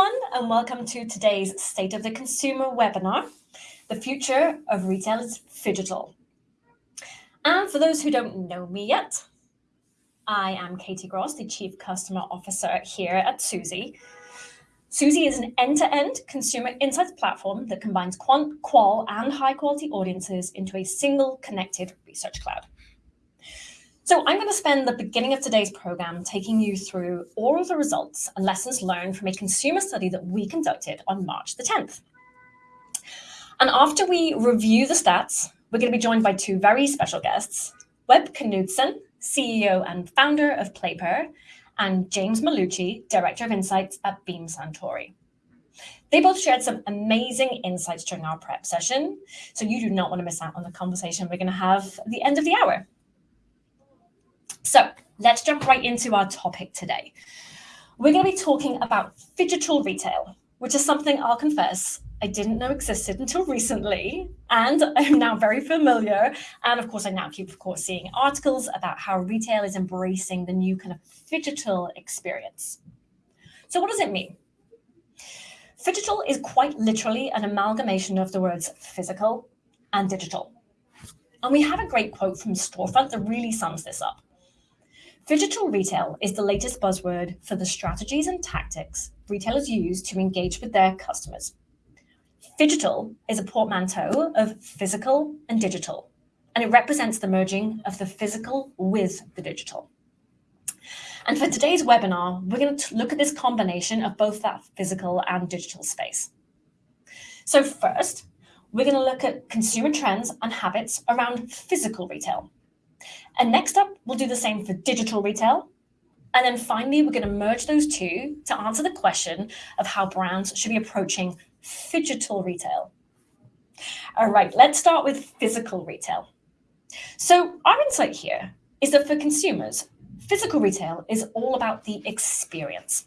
everyone, and welcome to today's State of the Consumer webinar, The Future of Retail is Phygital. And for those who don't know me yet, I am Katie Gross, the Chief Customer Officer here at Suzy. Suzy is an end-to-end -end consumer insights platform that combines quant, qual, and high-quality audiences into a single connected research cloud. So I'm going to spend the beginning of today's program taking you through all of the results and lessons learned from a consumer study that we conducted on March the 10th. And after we review the stats, we're going to be joined by two very special guests, Webb Knudsen, CEO and founder of PlayPer, and James Malucci, Director of Insights at Beam Suntory. They both shared some amazing insights during our prep session, so you do not want to miss out on the conversation we're going to have at the end of the hour. So let's jump right into our topic today. We're going to be talking about phygital retail, which is something I'll confess I didn't know existed until recently, and I'm now very familiar. And of course, I now keep, of course, seeing articles about how retail is embracing the new kind of phygital experience. So what does it mean? Phygital is quite literally an amalgamation of the words physical and digital. And we have a great quote from Storefront that really sums this up. Phygital retail is the latest buzzword for the strategies and tactics retailers use to engage with their customers. Phygital is a portmanteau of physical and digital, and it represents the merging of the physical with the digital. And for today's webinar, we're going to look at this combination of both that physical and digital space. So first, we're going to look at consumer trends and habits around physical retail. And next up, we'll do the same for digital retail. And then finally, we're going to merge those two to answer the question of how brands should be approaching digital retail. All right, let's start with physical retail. So our insight here is that for consumers, physical retail is all about the experience.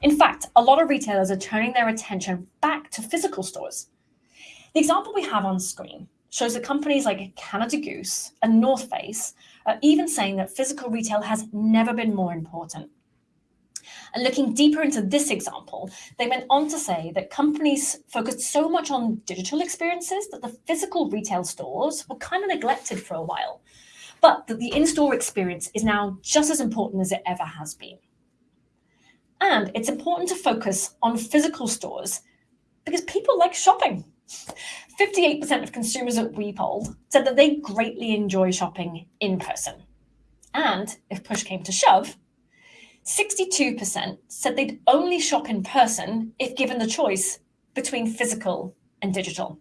In fact, a lot of retailers are turning their attention back to physical stores. The example we have on screen shows that companies like Canada Goose and North Face are even saying that physical retail has never been more important. And looking deeper into this example, they went on to say that companies focused so much on digital experiences that the physical retail stores were kind of neglected for a while, but that the in-store experience is now just as important as it ever has been. And it's important to focus on physical stores because people like shopping. 58% of consumers we polled said that they greatly enjoy shopping in person. And if push came to shove, 62% said they'd only shop in person if given the choice between physical and digital.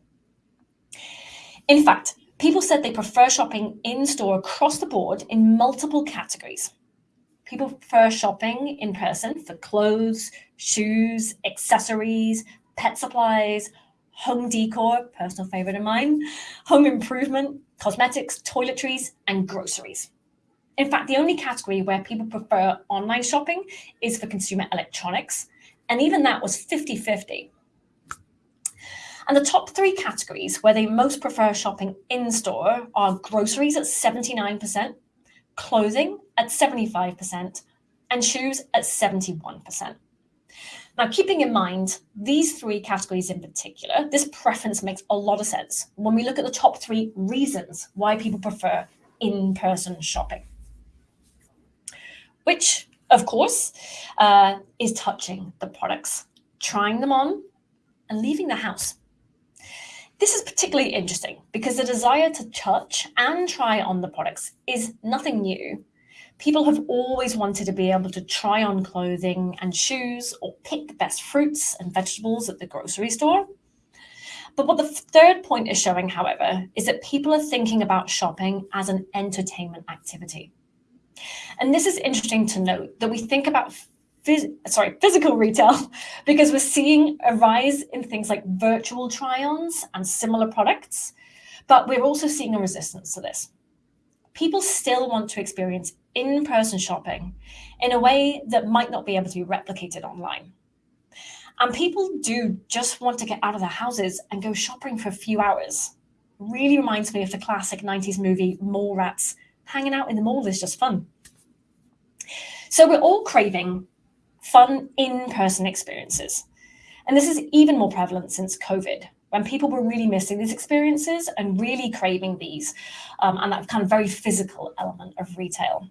In fact, people said they prefer shopping in-store across the board in multiple categories. People prefer shopping in person for clothes, shoes, accessories, pet supplies, home decor, personal favorite of mine, home improvement, cosmetics, toiletries, and groceries. In fact, the only category where people prefer online shopping is for consumer electronics, and even that was 50-50. And the top three categories where they most prefer shopping in-store are groceries at 79%, clothing at 75%, and shoes at 71%. Now, keeping in mind these three categories in particular, this preference makes a lot of sense when we look at the top three reasons why people prefer in-person shopping. Which, of course, uh, is touching the products, trying them on, and leaving the house. This is particularly interesting because the desire to touch and try on the products is nothing new People have always wanted to be able to try on clothing and shoes or pick the best fruits and vegetables at the grocery store. But what the third point is showing, however, is that people are thinking about shopping as an entertainment activity. And this is interesting to note that we think about phys sorry, physical retail because we're seeing a rise in things like virtual try-ons and similar products, but we're also seeing a resistance to this. People still want to experience in-person shopping in a way that might not be able to be replicated online. And people do just want to get out of their houses and go shopping for a few hours. Really reminds me of the classic 90s movie Mallrats. Hanging out in the mall is just fun. So we're all craving fun in-person experiences. And this is even more prevalent since COVID, when people were really missing these experiences and really craving these um, and that kind of very physical element of retail.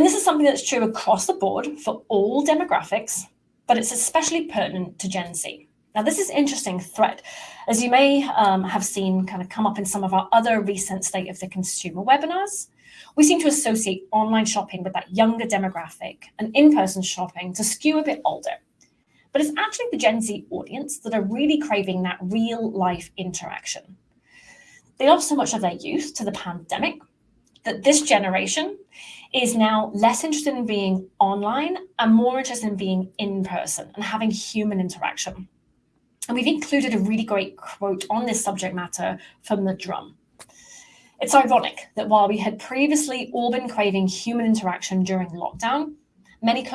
And this is something that's true across the board for all demographics, but it's especially pertinent to Gen Z. Now, this is interesting thread, as you may um, have seen kind of come up in some of our other recent State of the Consumer webinars. We seem to associate online shopping with that younger demographic and in-person shopping to skew a bit older. But it's actually the Gen Z audience that are really craving that real life interaction. They lost so much of their youth to the pandemic that this generation is now less interested in being online and more interested in being in person and having human interaction. And we've included a really great quote on this subject matter from the drum. It's ironic that while we had previously all been craving human interaction during lockdown, many,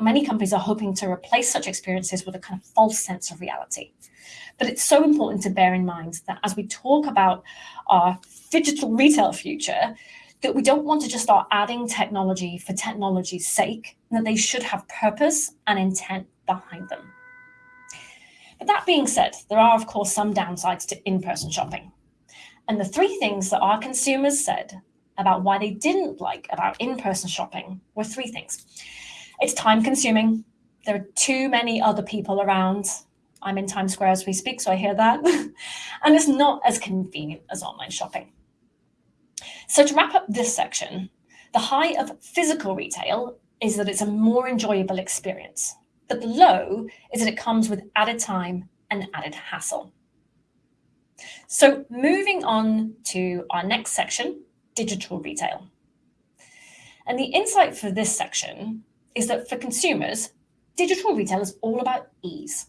many companies are hoping to replace such experiences with a kind of false sense of reality. But it's so important to bear in mind that as we talk about our digital retail future, that we don't want to just start adding technology for technology's sake, that they should have purpose and intent behind them. But that being said, there are of course some downsides to in-person shopping. And the three things that our consumers said about why they didn't like about in-person shopping were three things. It's time consuming. There are too many other people around. I'm in Times Square as we speak, so I hear that. and it's not as convenient as online shopping. So to wrap up this section, the high of physical retail is that it's a more enjoyable experience. But the low is that it comes with added time and added hassle. So moving on to our next section, digital retail. And the insight for this section is that for consumers, digital retail is all about ease.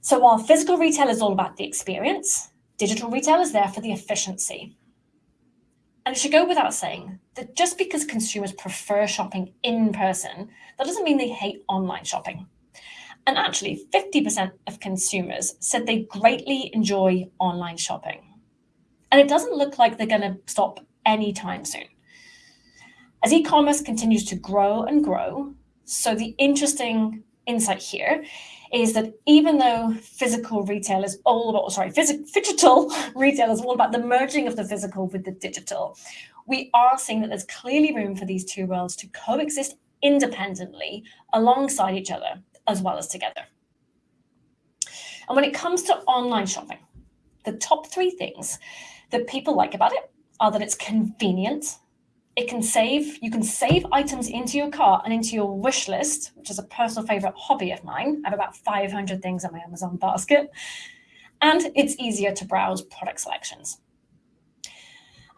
So while physical retail is all about the experience, digital retail is there for the efficiency. And it should go without saying that just because consumers prefer shopping in person, that doesn't mean they hate online shopping. And actually, 50% of consumers said they greatly enjoy online shopping. And it doesn't look like they're going to stop anytime soon. As e-commerce continues to grow and grow, so the interesting insight here is that even though physical retail is all about, oh, sorry, digital retail is all about the merging of the physical with the digital, we are seeing that there's clearly room for these two worlds to coexist independently alongside each other as well as together. And when it comes to online shopping, the top three things that people like about it are that it's convenient, it can save, you can save items into your cart and into your wish list, which is a personal favorite hobby of mine. I have about 500 things in my Amazon basket. And it's easier to browse product selections.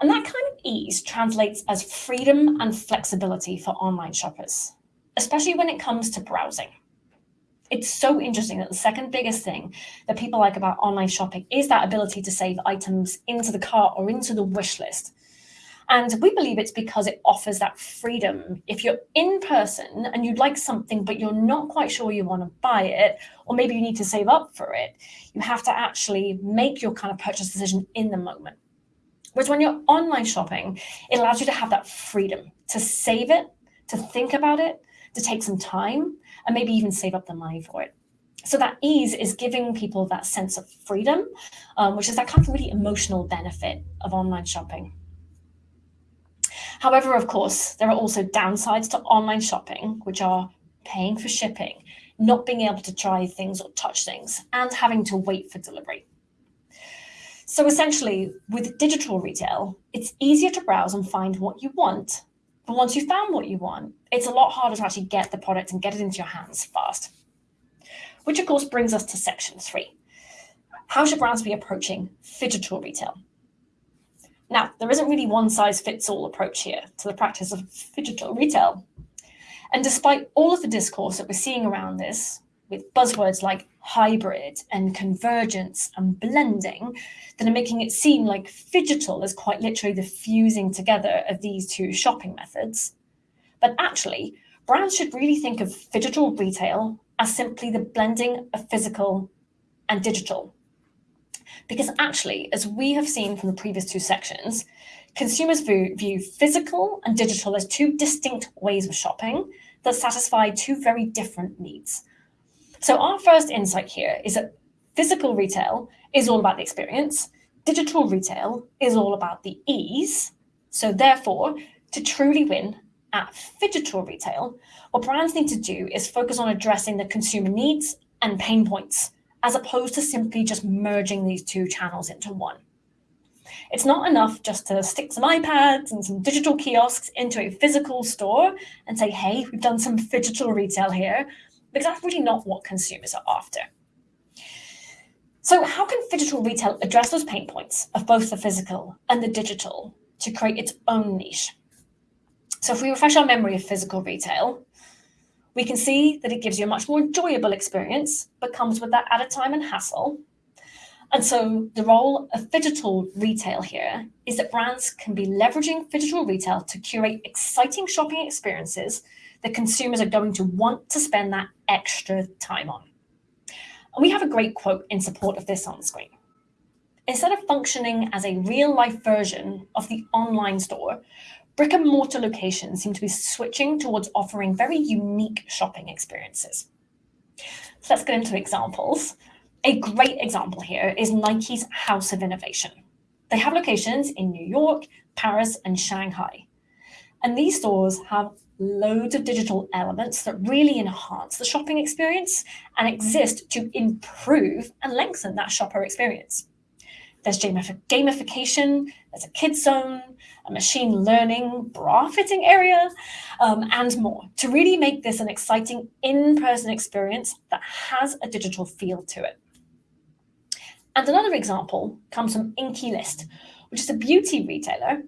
And that kind of ease translates as freedom and flexibility for online shoppers, especially when it comes to browsing. It's so interesting that the second biggest thing that people like about online shopping is that ability to save items into the cart or into the wish list. And we believe it's because it offers that freedom. If you're in person and you'd like something, but you're not quite sure you want to buy it, or maybe you need to save up for it, you have to actually make your kind of purchase decision in the moment. Whereas when you're online shopping, it allows you to have that freedom to save it, to think about it, to take some time, and maybe even save up the money for it. So that ease is giving people that sense of freedom, um, which is that kind of really emotional benefit of online shopping. However, of course, there are also downsides to online shopping, which are paying for shipping, not being able to try things or touch things, and having to wait for delivery. So essentially, with digital retail, it's easier to browse and find what you want. But once you've found what you want, it's a lot harder to actually get the product and get it into your hands fast. Which of course brings us to section three. How should brands be approaching digital retail? Now, there isn't really one size fits all approach here to the practice of digital retail. And despite all of the discourse that we're seeing around this, with buzzwords like hybrid and convergence and blending that are making it seem like digital is quite literally the fusing together of these two shopping methods. But actually, brands should really think of digital retail as simply the blending of physical and digital because actually, as we have seen from the previous two sections, consumers view, view physical and digital as two distinct ways of shopping that satisfy two very different needs. So our first insight here is that physical retail is all about the experience, digital retail is all about the ease. So therefore, to truly win at phygital retail, what brands need to do is focus on addressing the consumer needs and pain points, as opposed to simply just merging these two channels into one. It's not enough just to stick some iPads and some digital kiosks into a physical store and say, hey, we've done some digital retail here, because that's really not what consumers are after. So how can digital retail address those pain points of both the physical and the digital to create its own niche? So if we refresh our memory of physical retail, we can see that it gives you a much more enjoyable experience, but comes with that added time and hassle. And so the role of digital retail here is that brands can be leveraging digital retail to curate exciting shopping experiences that consumers are going to want to spend that extra time on. And we have a great quote in support of this on screen. Instead of functioning as a real life version of the online store, brick and mortar locations seem to be switching towards offering very unique shopping experiences. So let's get into examples. A great example here is Nike's House of Innovation. They have locations in New York, Paris, and Shanghai. And these stores have loads of digital elements that really enhance the shopping experience and exist to improve and lengthen that shopper experience. There's gamification, there's a kids zone, a machine learning bra fitting area, um, and more to really make this an exciting in-person experience that has a digital feel to it. And another example comes from Inkey List, which is a beauty retailer.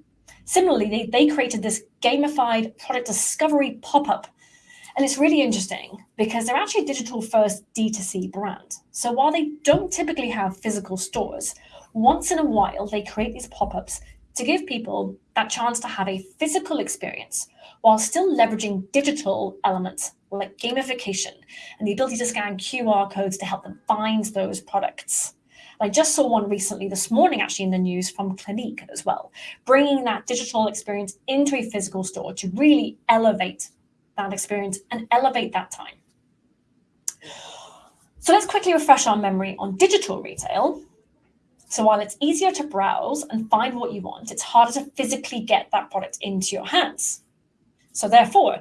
Similarly, they, they created this gamified product discovery pop-up. And it's really interesting because they're actually a digital first D2C brand. So while they don't typically have physical stores, once in a while they create these pop-ups to give people that chance to have a physical experience while still leveraging digital elements like gamification and the ability to scan QR codes to help them find those products. I just saw one recently this morning, actually in the news from Clinique as well, bringing that digital experience into a physical store to really elevate that experience and elevate that time. So let's quickly refresh our memory on digital retail. So while it's easier to browse and find what you want, it's harder to physically get that product into your hands. So therefore,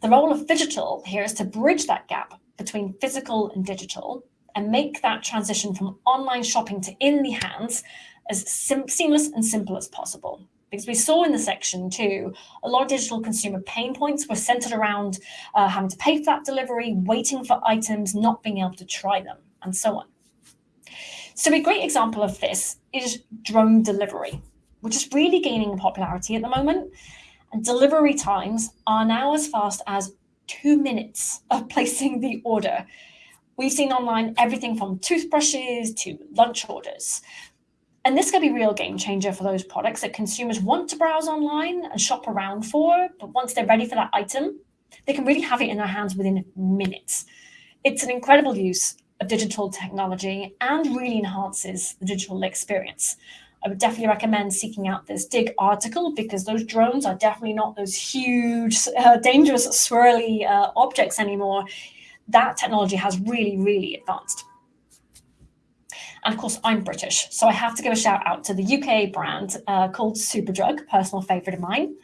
the role of digital here is to bridge that gap between physical and digital and make that transition from online shopping to in the hands as seamless and simple as possible. Because we saw in the section too, a lot of digital consumer pain points were centered around uh, having to pay for that delivery, waiting for items, not being able to try them, and so on. So a great example of this is drone delivery, which is really gaining popularity at the moment. And delivery times are now as fast as two minutes of placing the order, We've seen online everything from toothbrushes to lunch orders. And this could be a real game changer for those products that consumers want to browse online and shop around for, but once they're ready for that item, they can really have it in their hands within minutes. It's an incredible use of digital technology and really enhances the digital experience. I would definitely recommend seeking out this DIG article because those drones are definitely not those huge, uh, dangerous, swirly uh, objects anymore that technology has really, really advanced. And of course, I'm British, so I have to give a shout out to the UK brand uh, called Superdrug, personal favorite of mine.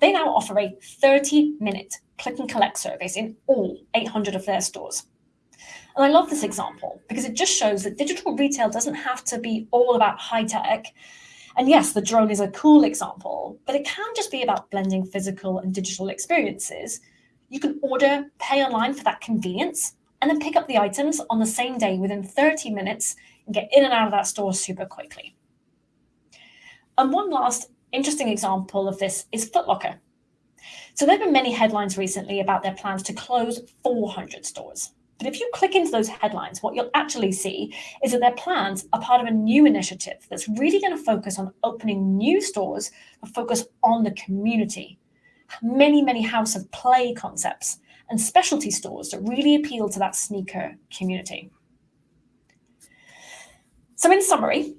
They now offer a 30 minute click and collect service in all 800 of their stores. And I love this example because it just shows that digital retail doesn't have to be all about high tech. And yes, the drone is a cool example, but it can just be about blending physical and digital experiences you can order, pay online for that convenience, and then pick up the items on the same day within 30 minutes and get in and out of that store super quickly. And one last interesting example of this is Footlocker. So there have been many headlines recently about their plans to close 400 stores. But if you click into those headlines, what you'll actually see is that their plans are part of a new initiative that's really going to focus on opening new stores that focus on the community many, many house of play concepts and specialty stores that really appeal to that sneaker community. So in summary,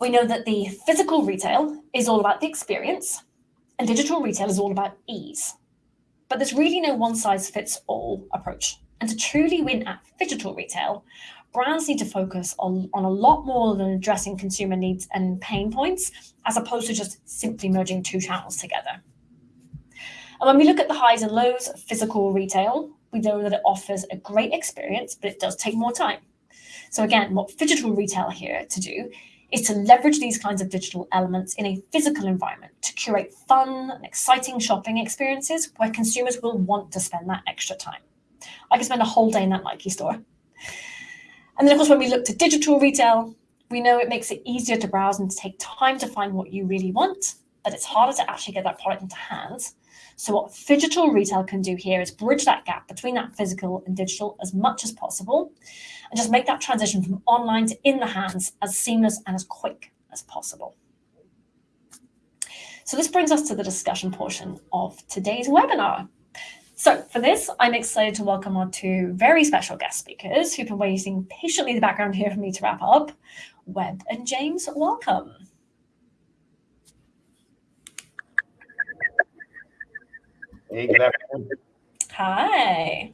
we know that the physical retail is all about the experience and digital retail is all about ease. But there's really no one size fits all approach. And to truly win at digital retail, brands need to focus on, on a lot more than addressing consumer needs and pain points, as opposed to just simply merging two channels together. And when we look at the highs and lows of physical retail, we know that it offers a great experience, but it does take more time. So again, what digital retail here to do is to leverage these kinds of digital elements in a physical environment to curate fun and exciting shopping experiences where consumers will want to spend that extra time. I could spend a whole day in that Nike store. And then, of course, when we look to digital retail, we know it makes it easier to browse and to take time to find what you really want, but it's harder to actually get that product into hands. So what digital retail can do here is bridge that gap between that physical and digital as much as possible, and just make that transition from online to in the hands as seamless and as quick as possible. So this brings us to the discussion portion of today's webinar. So for this, I'm excited to welcome our two very special guest speakers who've been waiting patiently in the background here for me to wrap up. Webb and James, welcome. Hey, good afternoon. Hi.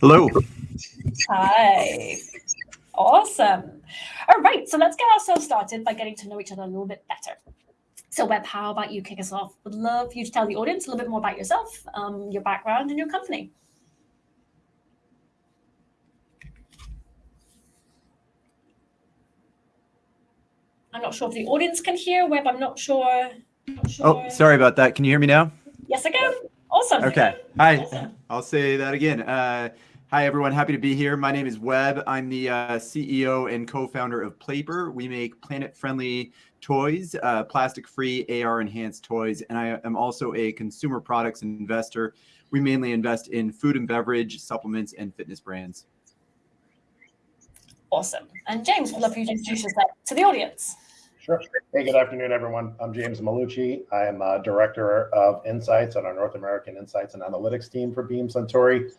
Hello. Hi. Awesome. All right, so let's get ourselves started by getting to know each other a little bit better. So Webb, how about you kick us off? Would love you to tell the audience a little bit more about yourself, um, your background, and your company. I'm not sure if the audience can hear. Webb, I'm not sure. Not sure. Oh, sorry about that. Can you hear me now? Yes, I can. Awesome. Okay. Hi. Awesome. I'll say that again. Uh, hi, everyone. Happy to be here. My name is Webb. I'm the uh, CEO and co-founder of Playper. We make planet-friendly toys, uh, plastic-free, AR-enhanced toys, and I am also a consumer products investor. We mainly invest in food and beverage, supplements, and fitness brands. Awesome. And James, would love you to introduce yourself to the audience. Sure. Hey, good afternoon, everyone. I'm James Malucci. I am uh, Director of Insights on our North American Insights and Analytics team for Beam Suntory.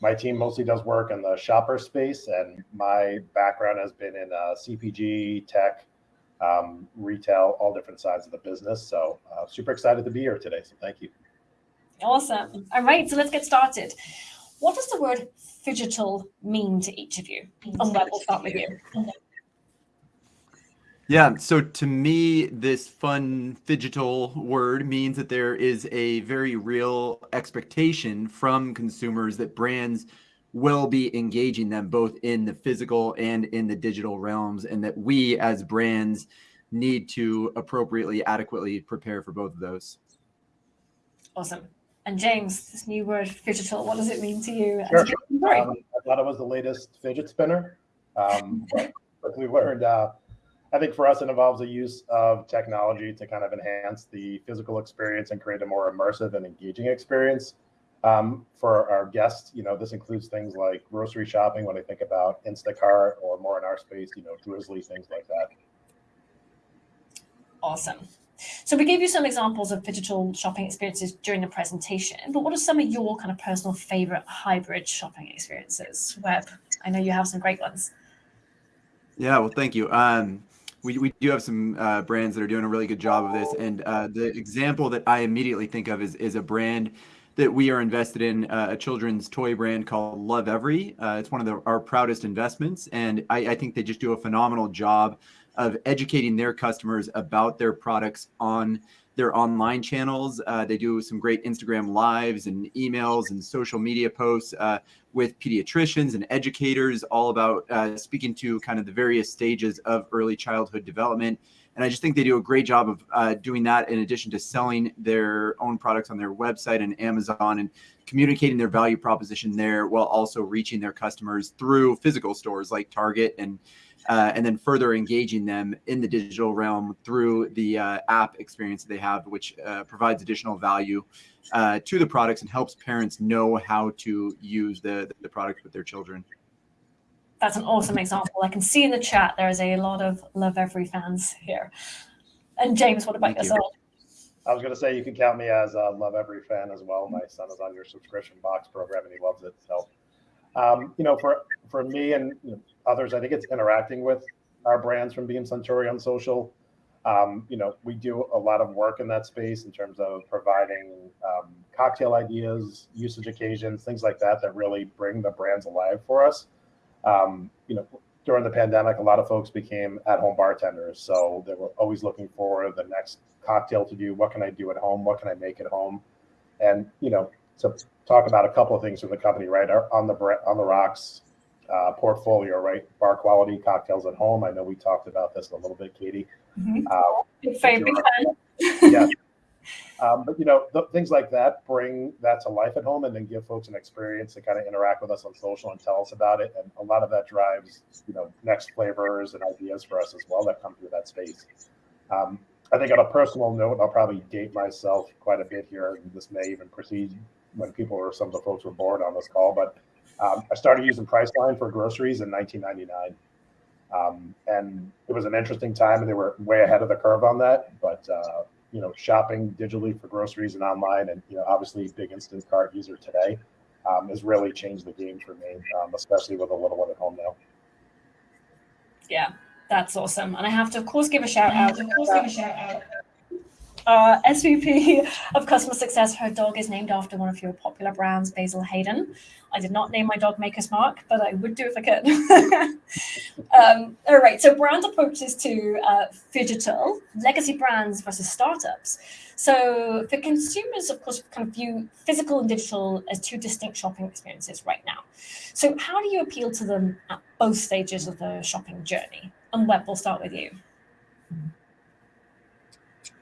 My team mostly does work in the shopper space, and my background has been in uh, CPG, tech, um, retail, all different sides of the business. So uh, super excited to be here today. So thank you. Awesome. All right, so let's get started. What does the word phygital mean to each of you? And Webb, we'll start with you. Yeah, so to me, this fun phygital word means that there is a very real expectation from consumers that brands will be engaging them both in the physical and in the digital realms, and that we as brands need to appropriately, adequately prepare for both of those. Awesome. And James, this new word, phygital, what does it mean to you? Sure. Um, I thought it was the latest fidget spinner, um, but quickly learned. Uh, I think for us, it involves a use of technology to kind of enhance the physical experience and create a more immersive and engaging experience. Um, for our guests, you know, this includes things like grocery shopping when I think about Instacart or more in our space, you know, Drizzly, things like that. Awesome. So we gave you some examples of digital shopping experiences during the presentation, but what are some of your kind of personal favorite hybrid shopping experiences? Webb, I know you have some great ones. Yeah, well, thank you. Um, we, we do have some uh, brands that are doing a really good job of this. And uh, the example that I immediately think of is, is a brand that we are invested in, uh, a children's toy brand called Lovevery. Uh, it's one of the, our proudest investments. And I, I think they just do a phenomenal job of educating their customers about their products on their online channels. Uh, they do some great Instagram lives and emails and social media posts uh, with pediatricians and educators, all about uh, speaking to kind of the various stages of early childhood development. And I just think they do a great job of uh, doing that in addition to selling their own products on their website and Amazon and communicating their value proposition there while also reaching their customers through physical stores like Target and uh, and then further engaging them in the digital realm through the uh, app experience that they have, which uh, provides additional value uh, to the products and helps parents know how to use the, the product with their children. That's an awesome example. I can see in the chat there is a lot of Lovevery fans here. And James, what about Thank yourself? You. I was going to say you can count me as a Lovevery fan as well. My son is on your subscription box program and he loves it. So, um, you know, for for me and you know, others, I think it's interacting with our brands from Beam Suntory on social. Um, you know, we do a lot of work in that space in terms of providing um, cocktail ideas, usage occasions, things like that that really bring the brands alive for us. Um, you know, during the pandemic, a lot of folks became at-home bartenders, so they were always looking for the next cocktail to do. What can I do at home? What can I make at home? And you know, to talk about a couple of things from the company, right? On the on the rocks uh, portfolio, right? Bar quality cocktails at home. I know we talked about this a little bit, Katie. Mm-hmm. Uh, big fan, yeah. Um, but you know, things like that bring that to life at home, and then give folks an experience to kind of interact with us on social and tell us about it. And a lot of that drives, you know, next flavors and ideas for us as well that come through that space. Um, I think on a personal note, I'll probably date myself quite a bit here. And this may even proceed when people or some of the folks were bored on this call, but um, I started using Priceline for groceries in 1999. Um, and it was an interesting time, and they were way ahead of the curve on that. But uh, you know, shopping digitally for groceries and online, and you know, obviously, big Instacart user today um, has really changed the game for me, um, especially with a little one at home now. Yeah, that's awesome, and I have to, of course, give a shout out. Of course, give a shout out uh, SVP of Customer Success. Her dog is named after one of your popular brands, Basil Hayden. I did not name my dog Maker's Mark, but I would do if I could. um, all right, so brand approaches to uh, digital, legacy brands versus startups. So for consumers, of course, kind of view physical and digital as two distinct shopping experiences right now. So how do you appeal to them at both stages of the shopping journey? And Webb, we'll start with you.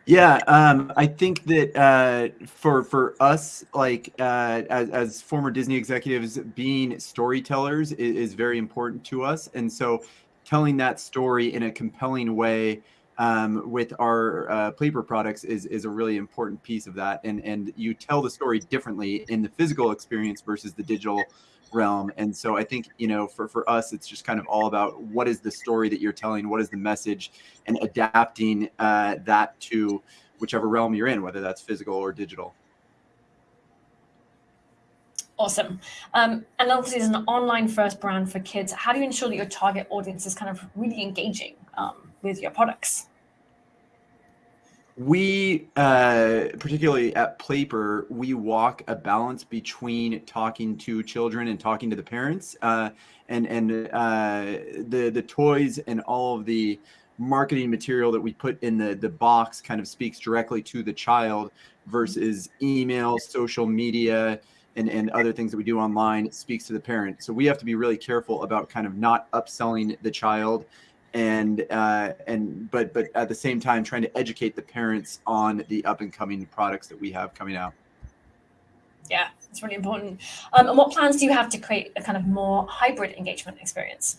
Yeah, um, I think that uh, for for us, like uh, as, as former Disney executives, being storytellers is, is, very important to us, and so telling that story in a compelling way um, with our uh, Playper products is is a really important piece of that. And and you tell the story differently in the physical experience versus the digital realm. And so I think, you know, for, for us, it's just kind of all about what is the story that you're telling, what is the message, and adapting uh, that to whichever realm you're in, whether that's physical or digital. Awesome. Um, and obviously, as an online first brand for kids, how do you ensure that your target audience is kind of really engaging um, with your products? We uh, particularly at Playper, we walk a balance between talking to children and talking to the parents, uh, and and uh, the the toys and all of the marketing material that we put in the the box kind of speaks directly to the child versus email, social media, and, and other things that we do online speaks to the parent. So we have to be really careful about kind of not upselling the child and uh, and but but at the same time trying to educate the parents on the up and coming products that we have coming out. Yeah, it's really important. Um, and what plans do you have to create a kind of more hybrid engagement experience?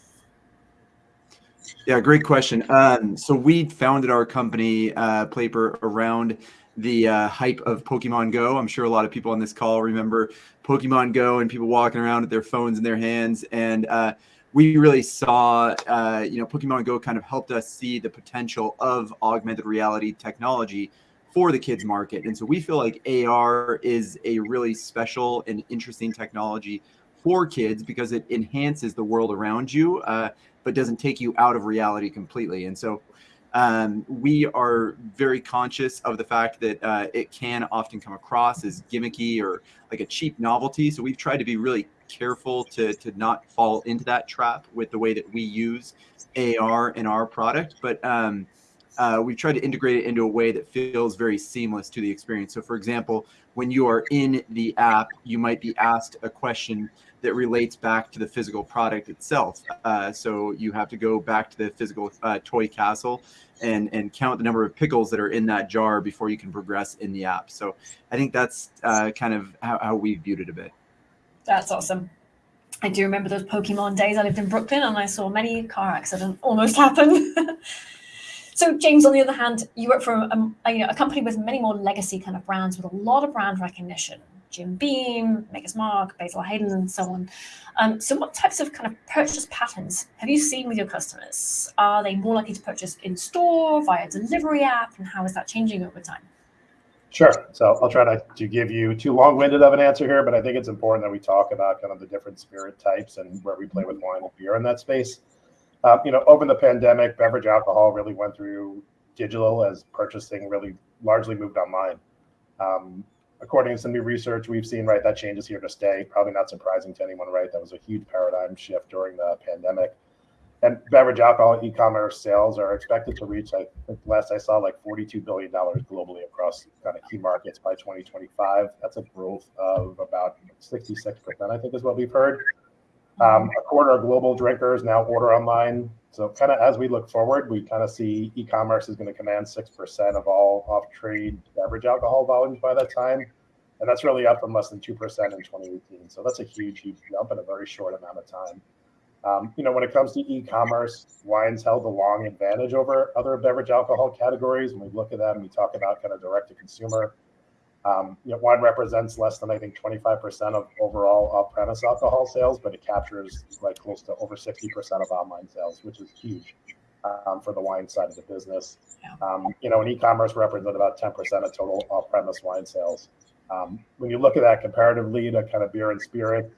Yeah, great question. Um, so we founded our company, uh, Playper, around the uh, hype of Pokemon Go. I'm sure a lot of people on this call remember Pokemon Go and people walking around with their phones in their hands. And uh, we really saw, uh, you know, Pokemon Go kind of helped us see the potential of augmented reality technology for the kids market. And so we feel like AR is a really special and interesting technology for kids because it enhances the world around you, uh, but doesn't take you out of reality completely. And so um, we are very conscious of the fact that uh, it can often come across as gimmicky or like a cheap novelty. So we've tried to be really careful to to not fall into that trap with the way that we use AR in our product, but um, uh, we've tried to integrate it into a way that feels very seamless to the experience. So, for example, when you are in the app, you might be asked a question that relates back to the physical product itself. Uh, so you have to go back to the physical uh, toy castle and and count the number of pickles that are in that jar before you can progress in the app. So I think that's uh, kind of how, how we viewed it a bit. That's awesome. I do remember those Pokemon days. I lived in Brooklyn and I saw many car accidents almost happen. so, James, on the other hand, you work for a, a, you know, a, company with many more legacy kind of brands with a lot of brand recognition. Jim Beam, Maker's Mark, Basil Hayden, and so on. Um, so, what types of kind of purchase patterns have you seen with your customers? Are they more likely to purchase in store via delivery app, and how is that changing over time? Sure. So I'll try to, to give you too long-winded of an answer here, but I think it's important that we talk about kind of the different spirit types and where we play with wine and beer in that space. Uh, you know, over the pandemic, beverage alcohol really went through digital as purchasing really largely moved online. Um, according to some new research we've seen, right, that change is here to stay. Probably not surprising to anyone, right? That was a huge paradigm shift during the pandemic. And beverage alcohol e-commerce sales are expected to reach, I think last I saw, like $42 billion globally across kind of key markets by 2025. That's a growth of about 66%, I think is what we've heard. Um, a quarter of global drinkers now order online. So kind of as we look forward, we kind of see e-commerce is going to command 6% of all off-trade beverage alcohol volumes by that time. And that's really up from less than 2% in 2018. So that's a huge, huge jump in a very short amount of time. Um, you know, when it comes to e-commerce, wine's held a long advantage over other beverage alcohol categories. When we look at them, we talk about kind of direct to consumer. Um, you know, wine represents less than I think 25% of overall off-premise alcohol sales, but it captures like close to over 60% of online sales, which is huge um, for the wine side of the business. Um, you know, and e-commerce represents about 10% of total off-premise wine sales. Um, when you look at that comparatively to kind of beer and spirit,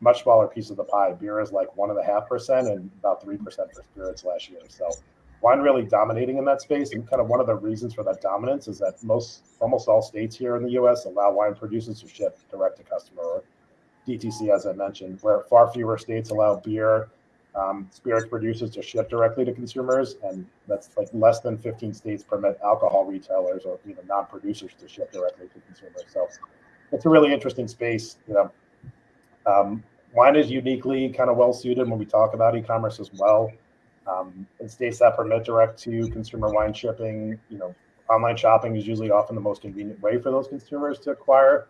much smaller piece of the pie. Beer is like one and a half percent and about three percent for spirits last year. So wine really dominating in that space. And kind of one of the reasons for that dominance is that most almost all states here in the US allow wine producers to ship direct to customer or DTC, as I mentioned, where far fewer states allow beer um, spirits producers to ship directly to consumers, and that's like less than 15 states permit alcohol retailers or even non-producers to ship directly to consumers. So it's a really interesting space. You know, um, wine is uniquely kind of well suited when we talk about e-commerce as well. Um, in states that permit direct to consumer wine shipping, you know, online shopping is usually often the most convenient way for those consumers to acquire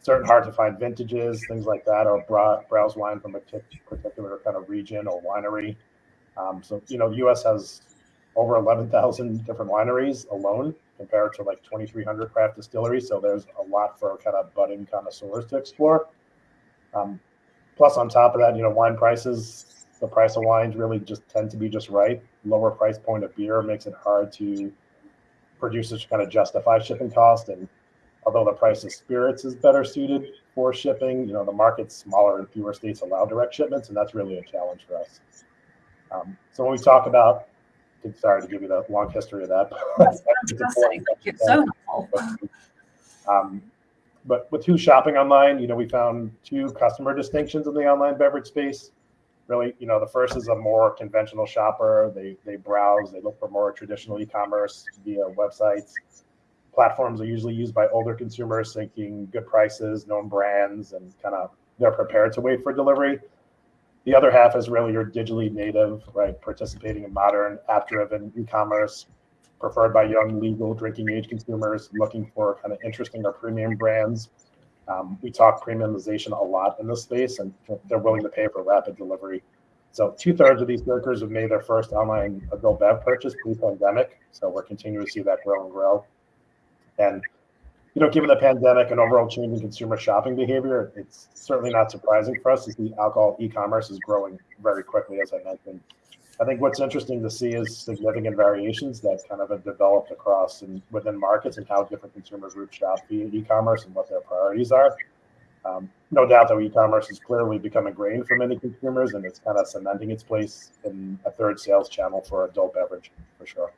certain hard to find vintages, things like that, or browse wine from a particular kind of region or winery. Um, so, you know, the U.S. has over 11,000 different wineries alone compared to like 2,300 craft distilleries. So there's a lot for kind of budding connoisseurs to explore. Um, plus, on top of that, you know, wine prices, the price of wines really just tend to be just right. Lower price point of beer makes it hard to producers to kind of justify shipping cost. And although the price of spirits is better suited for shipping, you know, the market's smaller and fewer states allow direct shipments, and that's really a challenge for us. Um, so when we talk about, sorry to give you the long history of that. That's fantastic. It's so helpful. Um, but with who's shopping online, you know, we found two customer distinctions in the online beverage space. Really, you know, the first is a more conventional shopper. They they browse, they look for more traditional e-commerce via websites. Platforms are usually used by older consumers seeking good prices, known brands, and kind of they're prepared to wait for delivery. The other half is really your digitally native, right, participating in modern app-driven e-commerce, preferred by young legal drinking age consumers looking for kind of interesting or premium brands. Um, we talk premiumization a lot in this space, and they're willing to pay for rapid delivery. So two thirds of these drinkers have made their first online adult bev purchase pre-pandemic. So we're continuing to see that grow and grow. And you know, given the pandemic and overall change in consumer shopping behavior, it's certainly not surprising for us to see alcohol e-commerce is growing very quickly, as I mentioned. I think what's interesting to see is significant variations that kind of have developed across and within markets and how different consumers route shop e-commerce and what their priorities are. Um, no doubt that e-commerce is clearly becoming ingrained for many consumers, and it's kind of cementing its place in a third sales channel for adult beverage for sure.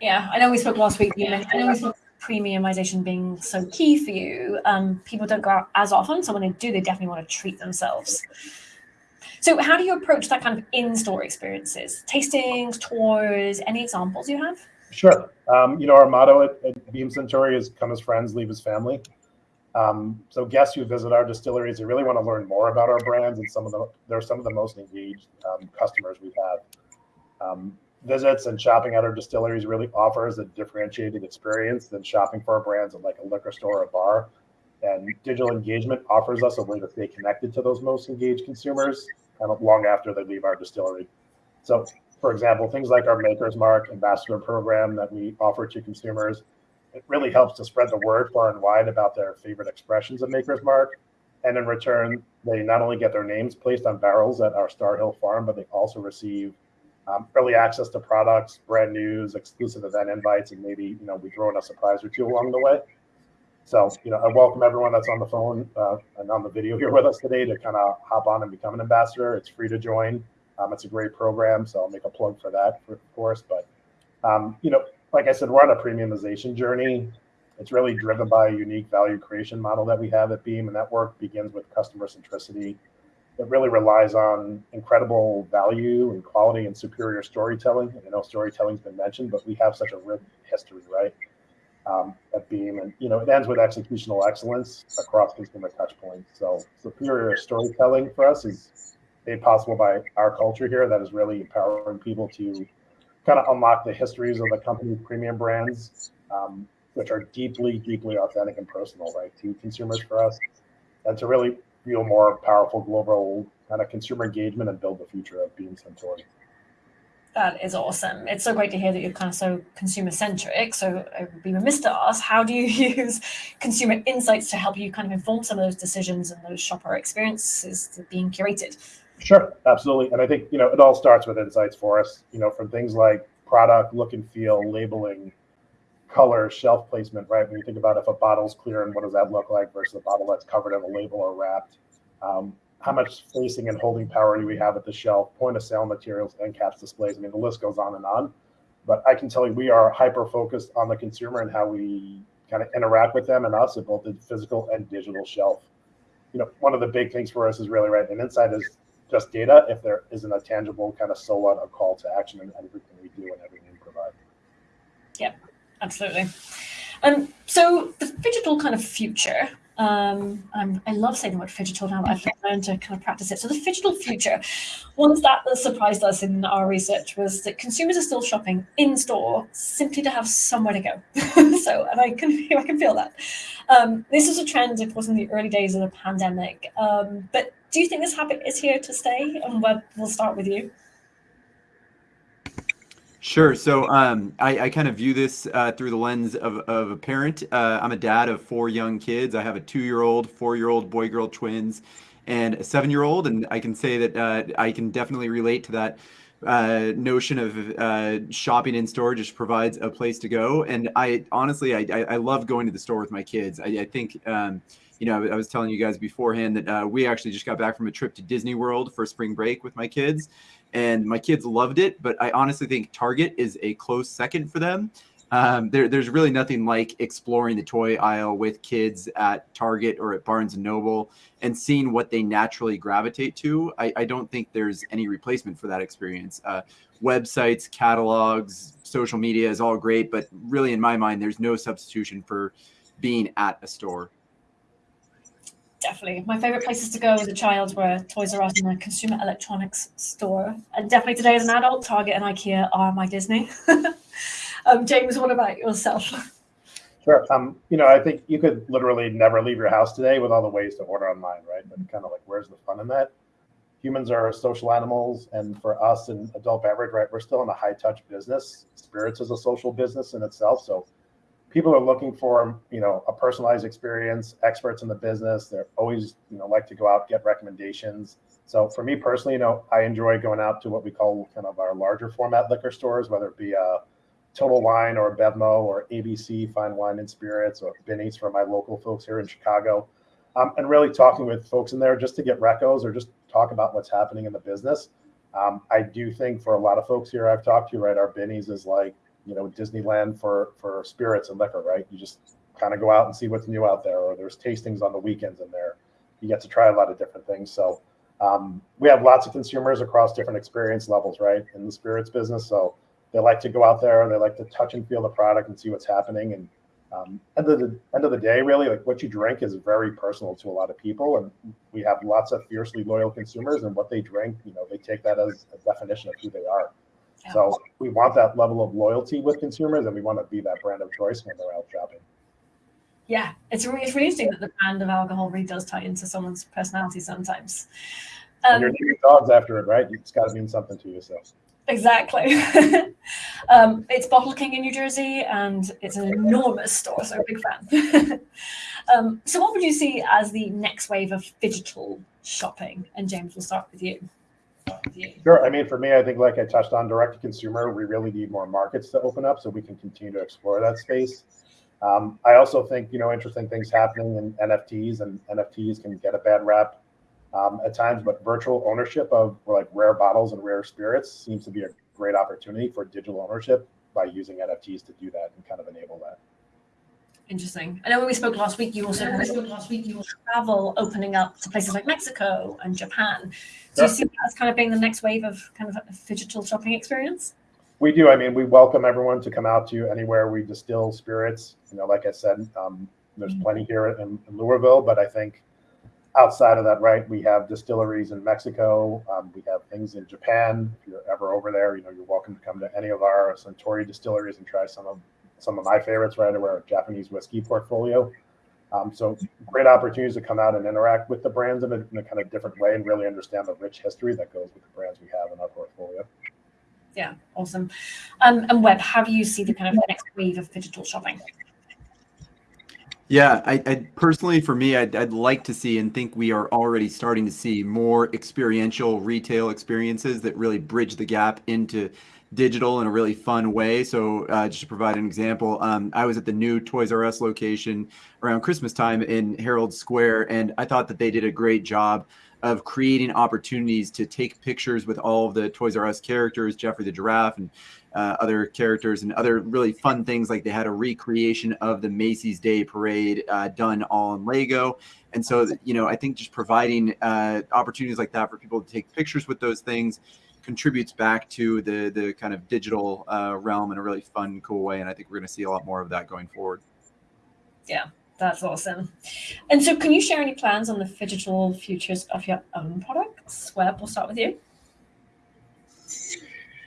Yeah, I know we spoke last week. I know we spoke premiumization being so key for you. Um, people don't go out as often, so when they do, they definitely want to treat themselves. So how do you approach that kind of in-store experiences? Tastings, tours, any examples you have? Sure. Um, you know, our motto at, at, Beam Suntory is come as friends, leave as family. Um, so guests who visit our distilleries, they really want to learn more about our brands and some of the, they're some of the most engaged um, customers we have. Um, visits and shopping at our distilleries really offers a differentiated experience than shopping for our brands at like a liquor store or a bar. And digital engagement offers us a way to stay connected to those most engaged consumers of long after they leave our distillery. So, for example, things like our Maker's Mark ambassador program that we offer to consumers, it really helps to spread the word far and wide about their favorite expressions of Maker's Mark. And in return, they not only get their names placed on barrels at our Star Hill farm, but they also receive um, early access to products, brand news, exclusive event invites, and maybe you know we throw in a surprise or two along the way. So, you know, I welcome everyone that's on the phone uh, and on the video here with us today to kind of hop on and become an ambassador. It's free to join. Um, it's a great program, so I'll make a plug for that, for, of course. But Um, you know, like I said, we're on a premiumization journey. It's really driven by a unique value creation model that we have at Beam, and that work begins with customer centricity. It really relies on incredible value and quality and superior storytelling. And I know storytelling's been mentioned, but we have such a rich history, right? Um, at Beam, and you know, it ends with executional excellence across consumer touchpoints. So superior storytelling for us is made possible by our culture here that is really empowering people to kind of unlock the histories of the company's premium brands, um, which are deeply, deeply authentic and personal, right, to consumers for us, and to really feel more powerful global kind of consumer engagement and build the future of Beam Suntory. That is awesome. It's so great to hear that you're kind of so consumer centric. So it would be remiss to ask, how do you use consumer insights to help you kind of inform some of those decisions and those shopper experiences being curated? Sure, absolutely. And I think, you know, it all starts with insights for us, you know, from things like product, look and feel, labeling, color, shelf placement, right? When you think about if a bottle's clear and what does that look like versus a bottle that's covered in a label or wrapped. Um, how much facing and holding power do we have at the shelf, point of sale materials, end caps displays. I mean, the list goes on and on. But I can tell you, we are hyper focused on the consumer and how we kind of interact with them and us at both the physical and digital shelf. You know, one of the big things for us is really right. And insight is just data if there isn't a tangible kind of so what a call to action in everything we do and everything we provide. Yep, absolutely. Um, so the digital kind of future, um, I love saying the word digital now. I've learned to kind of practice it. So the digital future, one that surprised us in our research was that consumers are still shopping in store simply to have somewhere to go. so, and I can I can feel that. Um, this is a trend, of course, in the early days of the pandemic. Um, but do you think this habit is here to stay? And we'll, we'll start with you. Sure. So um, I, I, kind of view this uh, through the lens of, of a parent. Uh, I'm a dad of four young kids. I have a two-year-old, four-year-old, boy-girl twins, and a seven-year-old. And I can say that uh, I can definitely relate to that uh, notion of uh, shopping in store just provides a place to go. And I honestly, I, I, love going to the store with my kids. I, I think, um, you know, I was telling you guys beforehand that uh, we actually just got back from a trip to Disney World for spring break with my kids and my kids loved it. But I honestly think Target is a close second for them. Um, there, there's really nothing like exploring the toy aisle with kids at Target or at Barnes and Noble and seeing what they naturally gravitate to. I, I don't think there's any replacement for that experience. Uh, websites, catalogs, social media is all great, but really, in my mind, there's no substitution for being at a store definitely. My favorite places to go as a child were Toys R Us and a consumer electronics store. And definitely today as an adult, Target and IKEA are my Disney. um, James, what about yourself? Sure. Um, you know, I think you could literally never leave your house today with all the ways to order online, right? But kind of like, where's the fun in that? Humans are social animals, and for us in adult beverage, right, we're still in a high touch business. Spirits is a social business in itself, so people are looking for you know a personalized experience experts in the business. They're always you know like to go out get recommendations. So for me personally you know i enjoy going out to what we call kind of our larger format liquor stores whether it be a total wine or bevmo or abc fine wine and spirits or binny's for my local folks here in chicago. Um, and really talking with folks in there just to get recos or just talk about what's happening in the business. Um, i do think for a lot of folks here i've talked to right our binny's is like you know Disneyland for for spirits and liquor, right? You just kind of go out and see what's new out there, or there's tastings on the weekends in there. You get to try a lot of different things. So um, we have lots of consumers across different experience levels, right, in the spirits business. So they like to go out there, and they like to touch and feel the product and see what's happening. And um, of the end of the day, really, like what you drink is very personal to a lot of people, and we have lots of fiercely loyal consumers, and what they drink, you know, they take that as a definition of who they are. So we want that level of loyalty with consumers, and we want to be that brand of choice when they're out shopping. Yeah, it's really, it's really interesting that the brand of alcohol really does tie into someone's personality sometimes. Um, and you're naming dogs after it, right? It's got to mean something to yourself. So exactly. um, it's Bottle King in New Jersey, and it's an enormous store, so big fan. um, so, what would you see as the next wave of digital shopping? And James, we'll start with you. Sure. I mean, for me, I think like I touched on direct to consumer, we really need more markets to open up so we can continue to explore that space. Um, I also think, you know, interesting things happening in NFTs and NFTs can get a bad rap um, at times, but virtual ownership of like rare bottles and rare spirits seems to be a great opportunity for digital ownership. by using NFTs to do that and kind of enable that. Interesting. I know when we spoke last week, you also yeah, spoke last week, you travel opening up to places like Mexico and Japan. Do you see that as kind of being the next wave of kind of a digital shopping experience? We do. I mean, we welcome everyone to come out to anywhere we distill spirits. You know, like I said, um, there's mm-hmm. plenty here in, in, Louisville, but I think outside of that, right, we have distilleries in Mexico. Um, we have things in Japan. If you're ever over there, you know, you're welcome to come to any of our Suntory distilleries and try some of some of my favorites right away our Japanese whiskey portfolio. Um, so great opportunities to come out and interact with the brands in a, in a, kind of different way and really understand the rich history that goes with the brands we have in our portfolio. Yeah, awesome. Um, and Webb, how do you see the kind of next wave of digital shopping? Yeah, I, I personally, for me, I'd, I'd, like to see and think we are already starting to see more experiential retail experiences that really bridge the gap into digital in a really fun way. So uh, just to provide an example, um, I was at the new Toys R Us location around Christmas time in Herald Square, and I thought that they did a great job of creating opportunities to take pictures with all of the Toys R Us characters, Geoffrey the Giraffe and uh, other characters and other really fun things like they had a recreation of the Macy's Day Parade uh, done all in Lego. And so, you know, I think just providing uh, opportunities like that for people to take pictures with those things contributes back to the the kind of digital uh, realm in a really fun, cool way. And I think we're going to see a lot more of that going forward. Yeah, that's awesome. And so, can you share any plans on the digital futures of your own products? Webb, we'll start with you.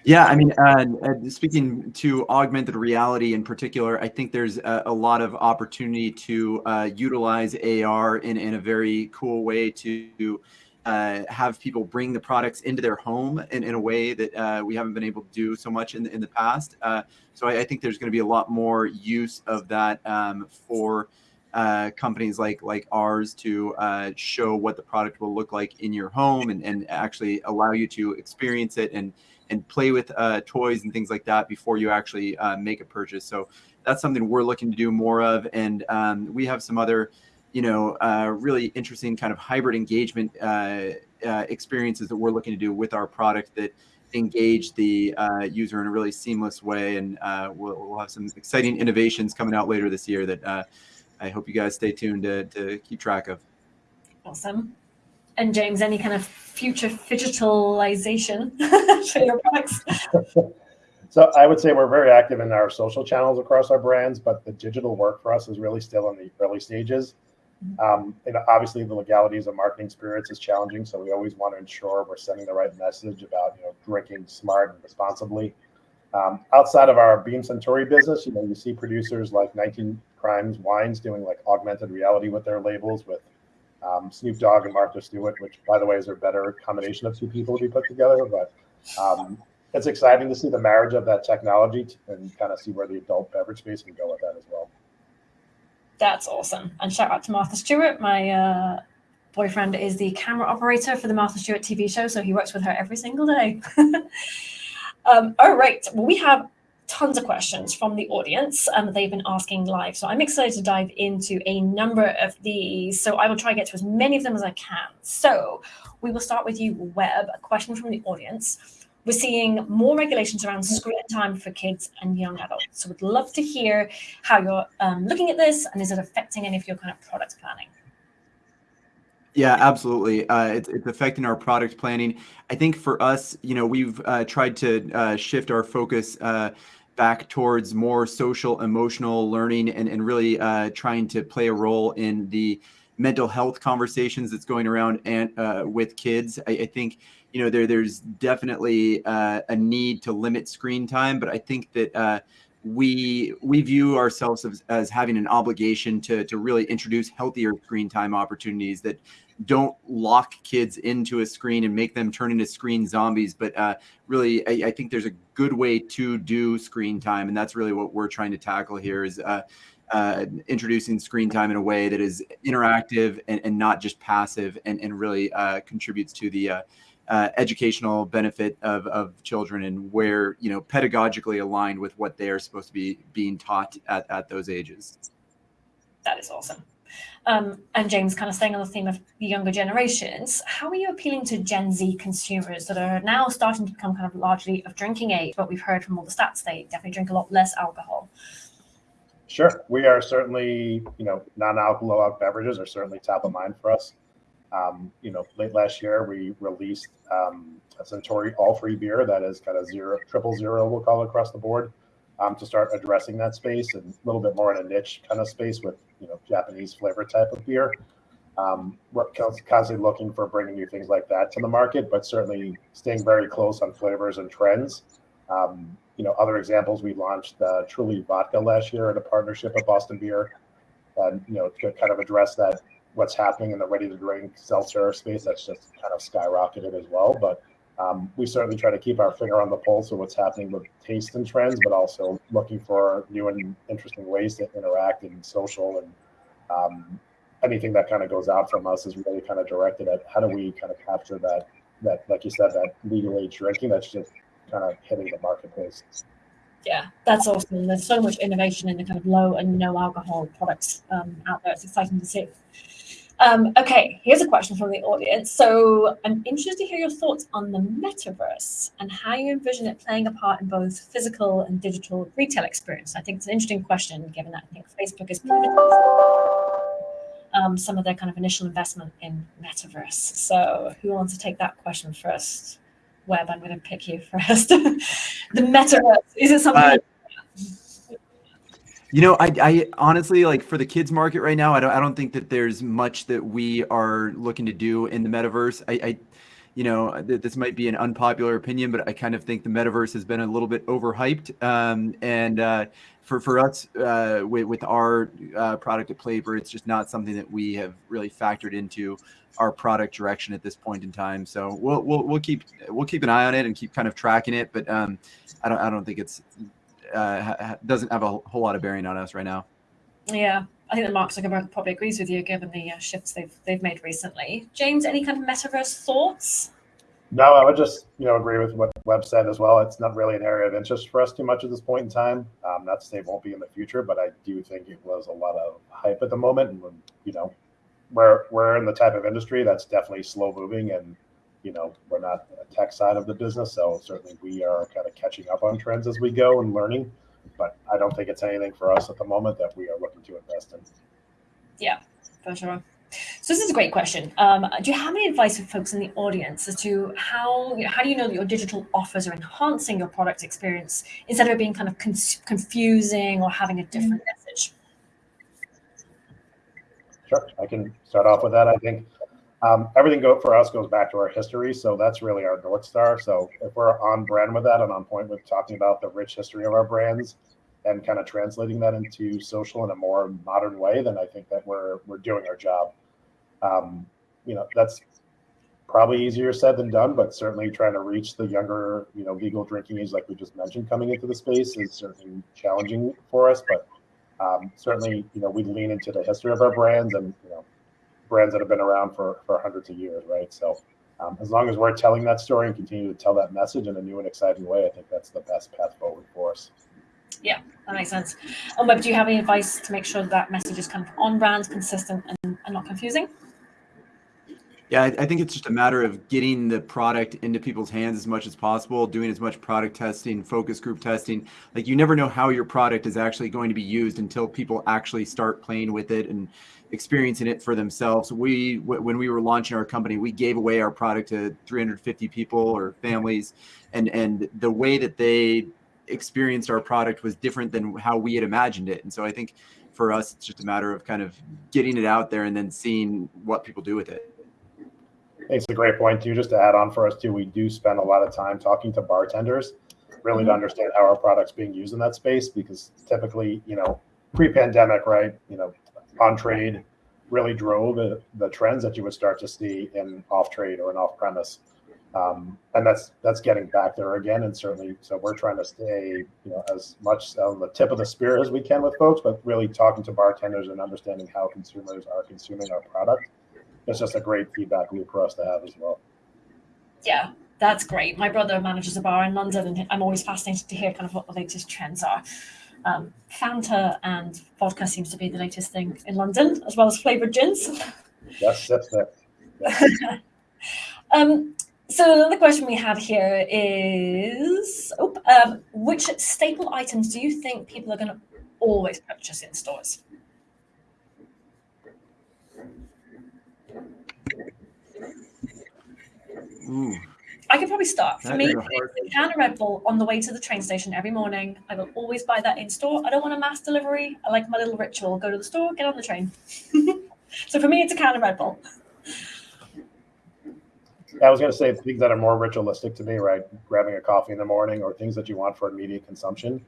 Yeah, I mean, uh, uh, speaking to augmented reality in particular, I think there's a, a lot of opportunity to uh, utilize AR in, in a very cool way to uh, have people bring the products into their home in, in a way that uh, we haven't been able to do so much in, in the past. Uh, so I, I, think there's going to be a lot more use of that um, for uh, companies like like ours to uh, show what the product will look like in your home and, and actually allow you to experience it and and play with uh, toys and things like that before you actually make a purchase. So that's something we're looking to do more of. And um, we have some other you know, uh, really interesting kind of hybrid engagement uh, uh, experiences that we're looking to do with our product that engage the uh, user in a really seamless way. And uh, we'll, we'll, have some exciting innovations coming out later this year that uh, I hope you guys stay tuned to, to keep track of. Awesome. And James, any kind of future digitalization for your products? So I would say we're very active in our social channels across our brands, but the digital work for us is really still in the early stages. Um, and obviously, the legalities of marketing spirits is challenging, so we always want to ensure we're sending the right message about you know drinking smart and responsibly. Um, outside of our Beam Suntory business, you know, you see producers like 19 Crimes Wines doing like augmented reality with their labels with um, Snoop Dogg and Martha Stewart, which, by the way, is a better combination of two people to be put together. But um, it's exciting to see the marriage of that technology and kind of see where the adult beverage space can go with that as well. That's awesome. And shout out to Martha Stewart. My uh, boyfriend is the camera operator for the Martha Stewart TV show, so he works with her every single day. um, all right. Well, we have tons of questions from the audience um, they've been asking live. So I'm excited to dive into a number of these. So I will try to get to as many of them as I can. So we will start with you, Webb, a question from the audience we're seeing more regulations around screen time for kids and young adults. So we'd love to hear how you're um, looking at this and is it affecting any of your kind of product planning? Yeah, absolutely. Uh, it's, it's affecting our product planning. I think for us, you know, we've uh, tried to uh, shift our focus uh, back towards more social, emotional learning and, and really uh, trying to play a role in the mental health conversations that's going around and uh, with kids. I, I think you know, there there's definitely uh, a need to limit screen time, but I think that uh, we we view ourselves as, as having an obligation to to really introduce healthier screen time opportunities that don't lock kids into a screen and make them turn into screen zombies. But uh, really, I, I, think there's a good way to do screen time, and that's really what we're trying to tackle here is. Uh, uh, introducing screen time in a way that is interactive and, and not just passive and, and really uh, contributes to the uh, educational benefit of, of children and where you know pedagogically aligned with what they are supposed to be being taught at, at those ages that is awesome Um, and James, kind of staying on the theme of the younger generations, how are you appealing to Gen Z consumers that are now starting to become kind of largely of drinking age, but we've heard from all the stats they definitely drink a lot less alcohol? Sure, we are certainly, you know, non-alcoholic beverages are certainly top of mind for us. Um, you know, late last year we released um, a Suntory all-free beer that is kind of zero, triple zero, we'll call it across the board um, to start addressing that space and a little bit more in a niche kind of space with you know Japanese flavor type of beer. Um, we're constantly looking for bringing new things like that to the market, but certainly staying very close on flavors and trends. Um, you know, other examples we launched uh, Truly Vodka last year in a partnership with Boston Beer, and you know to kind of address that what's happening in the ready to drink seltzer space that's just kind of skyrocketed as well. But um, we certainly try to keep our finger on the pulse of what's happening with taste and trends, but also looking for new and interesting ways to interact and social and um, anything that kind of goes out from us is really kind of directed at how do we kind of capture that that like you said that legal age drinking that's just kind of hitting the marketplace. Yeah, that's awesome. There's so much innovation in the kind of low and no alcohol products um, out there. It's exciting to see. Um, okay, here's a question from the audience. So I'm interested to hear your thoughts on the metaverse and how you envision it playing a part in both physical and digital retail experience. I think it's an interesting question, given that I think Facebook is um, some of their kind of initial investment in metaverse. So who wants to take that question first? Webb, I'm going to pick you first. the metaverse, is it something? Uh, you know, I, I honestly like for the kids market right now, I don't, I don't think that there's much that we are looking to do in the metaverse. I, I you know, this might be an unpopular opinion, but I kind of think the metaverse has been a little bit overhyped. Um, and uh, for for us, uh, with, with our uh, product at Playper, it's just not something that we have really factored into our product direction at this point in time. So we'll we'll, we'll keep we'll keep an eye on it and keep kind of tracking it. But um, I don't I don't think it's uh, doesn't have a whole lot of bearing on us right now. Yeah, I think that Mark Zuckerberg probably agrees with you, given the uh, shifts they've they've made recently. James, any kind of metaverse thoughts? No, I would just you know agree with what Webb said as well. It's not really an area of interest for us too much at this point in time. Um, not to say it won't be in the future, but I do think it was a lot of hype at the moment, and you know, we're we're in the type of industry that's definitely slow moving and you know, we're not a tech side of the business, so certainly we are kind of catching up on trends as we go and learning. But I don't think it's anything for us at the moment that we are looking to invest in. Yeah, for sure. So this is a great question. Um, do you have any advice for folks in the audience as to how you know, how do you know that your digital offers are enhancing your product experience instead of being kind of con confusing or having a different mm-hmm. message? Sure, I can start off with that. I think um, everything go for us goes back to our history, so that's really our north star. So if we're on brand with that and on point with talking about the rich history of our brands and kind of translating that into social in a more modern way, then I think that we're we're doing our job. Um, you know, that's probably easier said than done, but certainly trying to reach the younger, you know, legal drinking age, like we just mentioned, coming into the space is certainly challenging for us. But um, certainly, you know, we lean into the history of our brands and you know brands that have been around for, for hundreds of years, right? So um, as long as we're telling that story and continue to tell that message in a new and exciting way, I think that's the best path forward for us. Yeah, that makes sense. Um, but do you have any advice to make sure that, message is kind of on brand, consistent, and, and not confusing? Yeah, I think it's just a matter of getting the product into people's hands as much as possible, doing as much product testing, focus group testing. Like you never know how your product is actually going to be used until people actually start playing with it and experiencing it for themselves. We, when we were launching our company, we gave away our product to 350 people or families, and and the way that they experienced our product was different than how we had imagined it. And so I think for us, it's just a matter of kind of getting it out there and then seeing what people do with it. It's a great point too. Just to add on for us too, we do spend a lot of time talking to bartenders, really mm-hmm. to understand how our product's being used in that space. Because typically, you know, pre-pandemic, right? You know, on trade really drove the, the trends that you would start to see in off trade or in off premise. Um, and that's that's getting back there again, and certainly, so we're trying to stay, you know, as much on the tip of the spear as we can with folks, but really talking to bartenders and understanding how consumers are consuming our product. It's just a great feedback loop for us to have as well. Yeah, that's great. My brother manages a bar in London, and I'm always fascinated to hear kind of what the latest trends are. Um, Fanta and vodka seems to be the latest thing in London, as well as flavored gins. Yes, that's that. um, so another question we have here is, oh, um, which staple items do you think people are going to always purchase in stores? Ooh. I could probably start. For That me, a it's a can of Red Bull on the way to the train station every morning. I will always buy that in store. I don't want a mass delivery. I like my little ritual. Go to the store, get on the train. so for me, it's a can of Red Bull. I was going to say things that are more ritualistic to me, right? Grabbing a coffee in the morning or things that you want for immediate consumption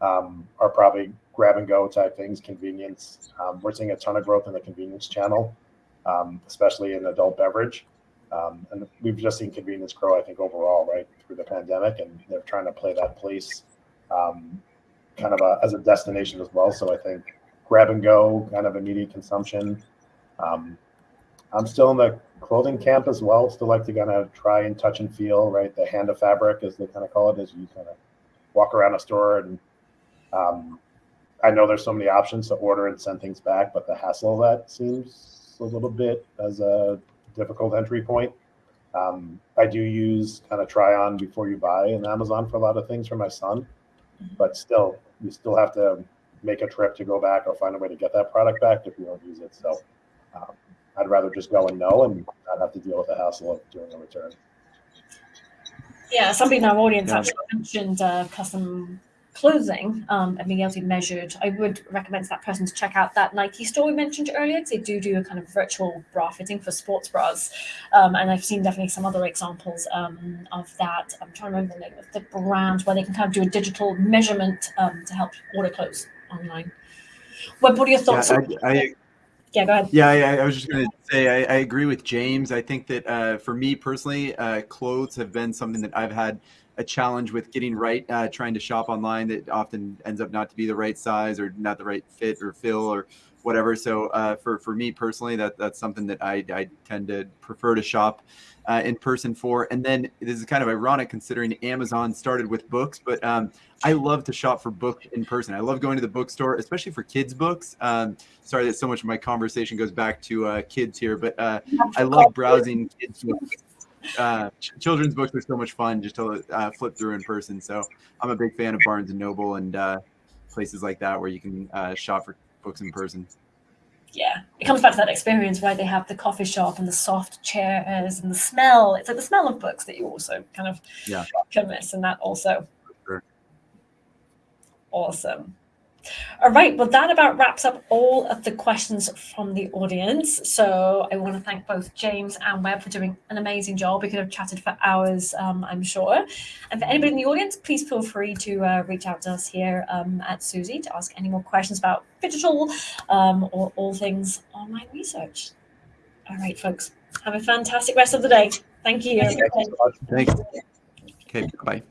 um, are probably grab and go type things, convenience. Um, we're seeing a ton of growth in the convenience channel, um, especially in adult beverage. Um, and we've just seen convenience grow, I think, overall, right, through the pandemic. And they're trying to play that place um, kind of a, as a destination as well. So I think grab and go, kind of immediate consumption. Um, I'm still in the clothing camp as well. Still like to kind of try and touch and feel, right? The hand of fabric, as they kind of call it, as you kind of walk around a store. And um, I know there's so many options to order and send things back, but the hassle of that seems a little bit as a difficult entry point. Um, I do use kind of try on before you buy in Amazon for a lot of things for my son, but still, you still have to make a trip to go back or find a way to get that product back if you don't use it. So um, I'd rather just go and know and not have to deal with the hassle of doing a return. Yeah, somebody in our audience Yeah. actually mentioned uh, custom clothing um, and being able to be measured. I would recommend to that person to check out that Nike store we mentioned earlier because they do do a kind of virtual bra fitting for sports bras. Um, and I've seen definitely some other examples um, of that. I'm trying to remember the name of the brand where they can kind of do a digital measurement um, to help order clothes online. What, what are your Yeah, thoughts? I, I, yeah, go ahead. Yeah, I, I was just going to say I, I agree with James. I think that uh, for me personally, uh, clothes have been something that I've had a challenge with getting right. Uh, trying to shop online that often ends up not to be the right size or not the right fit or fill or whatever. So uh, for for me personally, that that's something that I, I tend to prefer to shop uh, in person for. And then this is kind of ironic considering Amazon started with books, but um, I love to shop for books in person. I love going to the bookstore, especially for kids' books. Um, sorry that so much of my conversation goes back to uh, kids here, but uh, I love browsing kids' books. Uh, ch- children's books are so much fun just to uh, flip through in person. So I'm a big fan of Barnes and Noble and uh, places like that where you can uh, shop for books in person. yeah, it comes back to that experience where they have the coffee shop and the soft chairs and the smell. It's like the smell of books that you also kind of Yeah. can miss, and that also. Sure. Awesome. All right, well, that about wraps up all of the questions from the audience. So I want to thank both James and Webb for doing an amazing job. We could have chatted for hours, um, I'm sure. And for anybody in the audience, please feel free to uh, reach out to us here um, at Suzy to ask any more questions about digital um, or all things online research. All right, folks, have a fantastic rest of the day. Thank you. Thank you much. Thanks. Okay, bye.